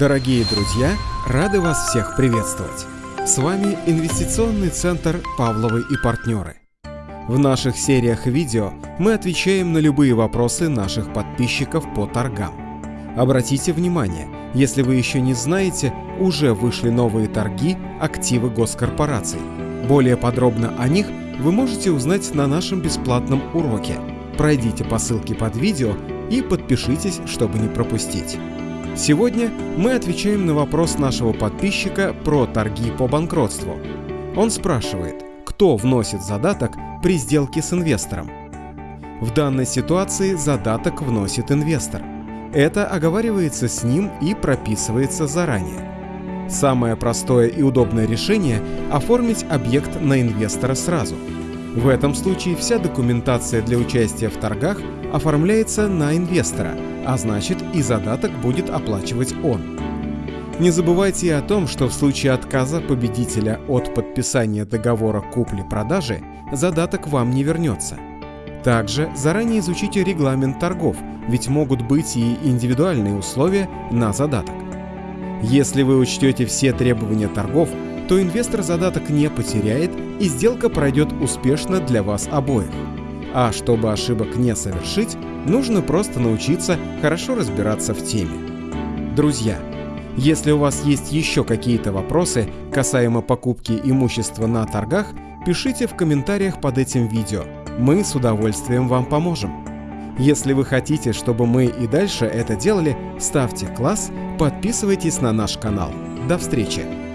Дорогие друзья, рады вас всех приветствовать. С вами инвестиционный центр «Павловы и партнеры». В наших сериях видео мы отвечаем на любые вопросы наших подписчиков по торгам. Обратите внимание, если вы еще не знаете, уже вышли новые торги активы госкорпораций. Более подробно о них вы можете узнать на нашем бесплатном уроке. Пройдите по ссылке под видео и подпишитесь, чтобы не пропустить. Сегодня мы отвечаем на вопрос нашего подписчика про торги по банкротству. Он спрашивает, кто вносит задаток при сделке с инвестором. В данной ситуации задаток вносит инвестор. Это оговаривается с ним и прописывается заранее. Самое простое и удобное решение – оформить объект на инвестора сразу. В этом случае вся документация для участия в торгах оформляется на инвестора, а значит и задаток будет оплачивать он. Не забывайте о том, что в случае отказа победителя от подписания договора купли-продажи задаток вам не вернется. Также заранее изучите регламент торгов, ведь могут быть и индивидуальные условия на задаток. Если вы учтете все требования торгов, то инвестор задаток не потеряет и сделка пройдет успешно для вас обоих. А чтобы ошибок не совершить, нужно просто научиться хорошо разбираться в теме. Друзья, если у вас есть еще какие-то вопросы касаемо покупки имущества на торгах, пишите в комментариях под этим видео. Мы с удовольствием вам поможем. Если вы хотите, чтобы мы и дальше это делали, ставьте класс, подписывайтесь на наш канал. До встречи!